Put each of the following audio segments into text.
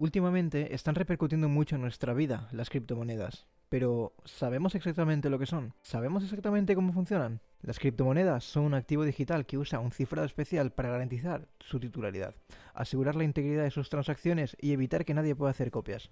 Últimamente están repercutiendo mucho en nuestra vida las criptomonedas, pero ¿sabemos exactamente lo que son? ¿Sabemos exactamente cómo funcionan? Las criptomonedas son un activo digital que usa un cifrado especial para garantizar su titularidad, asegurar la integridad de sus transacciones y evitar que nadie pueda hacer copias.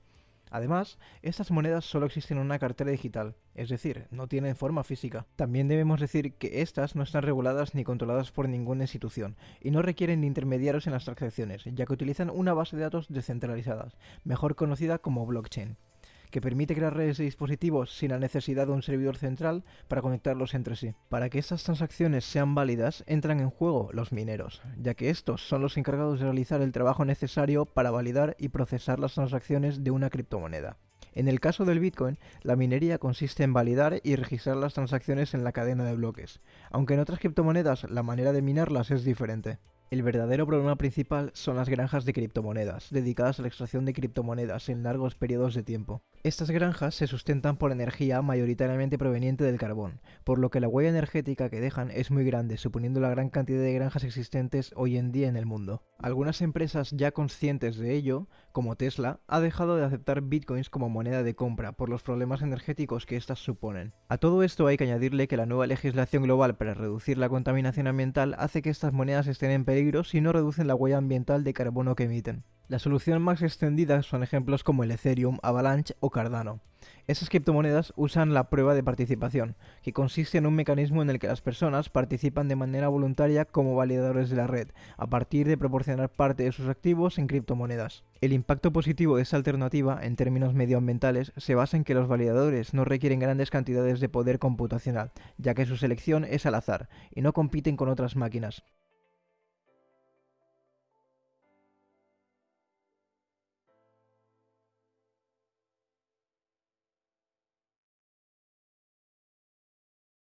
Además, estas monedas solo existen en una cartera digital, es decir, no tienen forma física. También debemos decir que estas no están reguladas ni controladas por ninguna institución y no requieren intermediarios en las transacciones, ya que utilizan una base de datos descentralizada, mejor conocida como blockchain que permite crear redes de dispositivos sin la necesidad de un servidor central para conectarlos entre sí. Para que estas transacciones sean válidas, entran en juego los mineros, ya que estos son los encargados de realizar el trabajo necesario para validar y procesar las transacciones de una criptomoneda. En el caso del Bitcoin, la minería consiste en validar y registrar las transacciones en la cadena de bloques, aunque en otras criptomonedas la manera de minarlas es diferente. El verdadero problema principal son las granjas de criptomonedas, dedicadas a la extracción de criptomonedas en largos periodos de tiempo. Estas granjas se sustentan por energía mayoritariamente proveniente del carbón, por lo que la huella energética que dejan es muy grande, suponiendo la gran cantidad de granjas existentes hoy en día en el mundo. Algunas empresas ya conscientes de ello, como Tesla, ha dejado de aceptar bitcoins como moneda de compra por los problemas energéticos que éstas suponen. A todo esto hay que añadirle que la nueva legislación global para reducir la contaminación ambiental hace que estas monedas estén en peligro si no reducen la huella ambiental de carbono que emiten. La solución más extendida son ejemplos como el Ethereum, Avalanche o Cardano. Esas criptomonedas usan la prueba de participación, que consiste en un mecanismo en el que las personas participan de manera voluntaria como validadores de la red, a partir de proporcionar parte de sus activos en criptomonedas. El impacto positivo de esta alternativa, en términos medioambientales, se basa en que los validadores no requieren grandes cantidades de poder computacional, ya que su selección es al azar, y no compiten con otras máquinas.